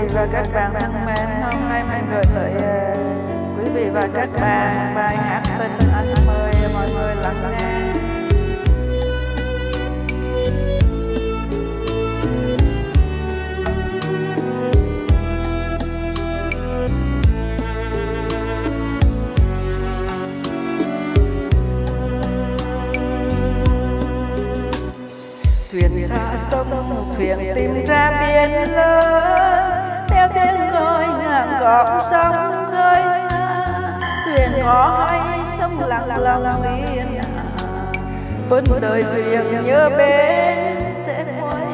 vị và các bạn thân mến, hôm nay mình gửi tới ờ, quý vị và các bạn bài hát tình anh mời mọi người lắng nghe. Thuyền xa sông, thuyền tìm ra biển lớn theo tiếng ngàn cọp sóng khơi xa, thuyền có hay sông lặng lặng yên vẫn đời thuyền nhớ bên sẽ quay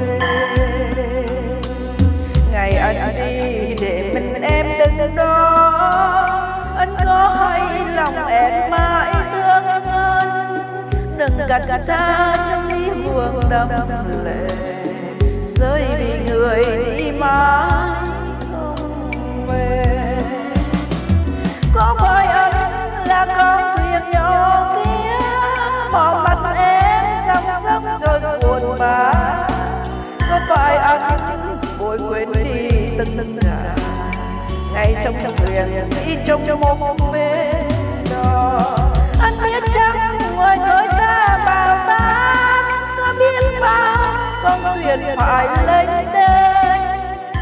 về. Ngày anh đi để mình em đứng đó anh có hay lòng em mãi thương anh đừng gạt xa trong ly buồn đầm lệ, rơi vì người đi mãi. Tôi quên đi từng từng cả. Ngày trong thuyền đi trong một bên đó. Anh biết chắc ngoài khơi xa bao ta có biết bao con thuyền phải lên đây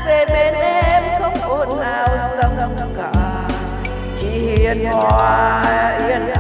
về bên em không ồn ào sông cả. Chỉ hiền hòa yên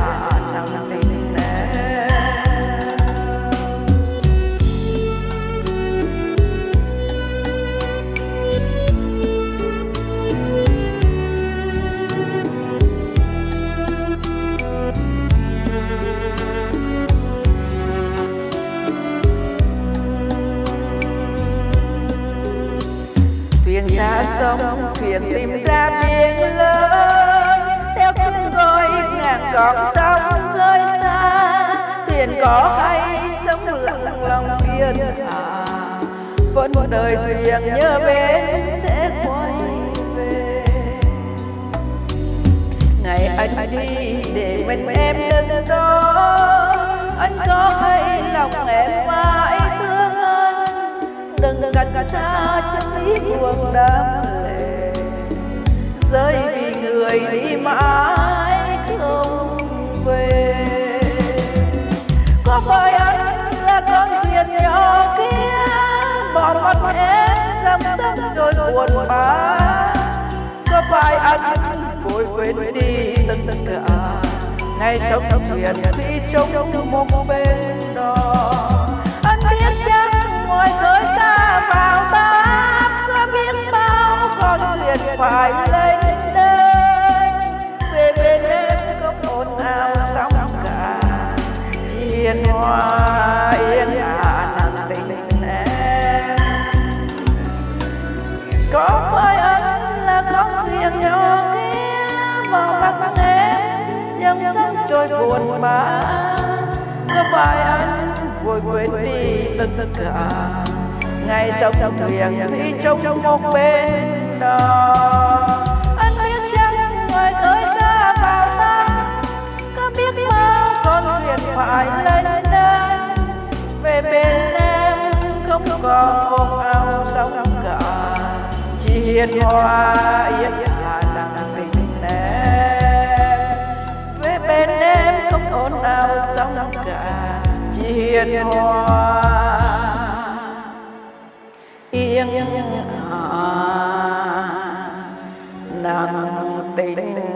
sông thuyền tìm ra biển lớn. Theo tiếng gọi ngàn cọp sóng khơi xa, thuyền có hay sống lặng lòng yên hà vẫn đời thuyền nhớ bến sẽ quay về. Ngày anh đi để mình em đứng đó, anh có hay lòng em mãi thương anh đừng gần xa trong lý buồn đam rơi vì người đi mãi không về. Có phải anh là con thuyền nhỏ kia bỏ mặt em trong sông trôi buồn bã? Có phải anh vội quên đi tất cả ngày sống thuyền khi trông một bên đó. Anh biết chắc ngồi khơi xa vào ta có biết bao con thuyền phải lên hoa yên ả nặng tình em có phải anh là con thuyền nhỏ kia vào mắt em dòng sông trôi buồn bã. Có phải anh vội quên đi tất cả. Ngày sông thuyền khi trong một bên đó. không có không ao sóng cả, chỉ hiền hoa yên hà lặng tình em về bên em không ồn ào sóng cả, chỉ hiền hoa. Yên hà lặng tình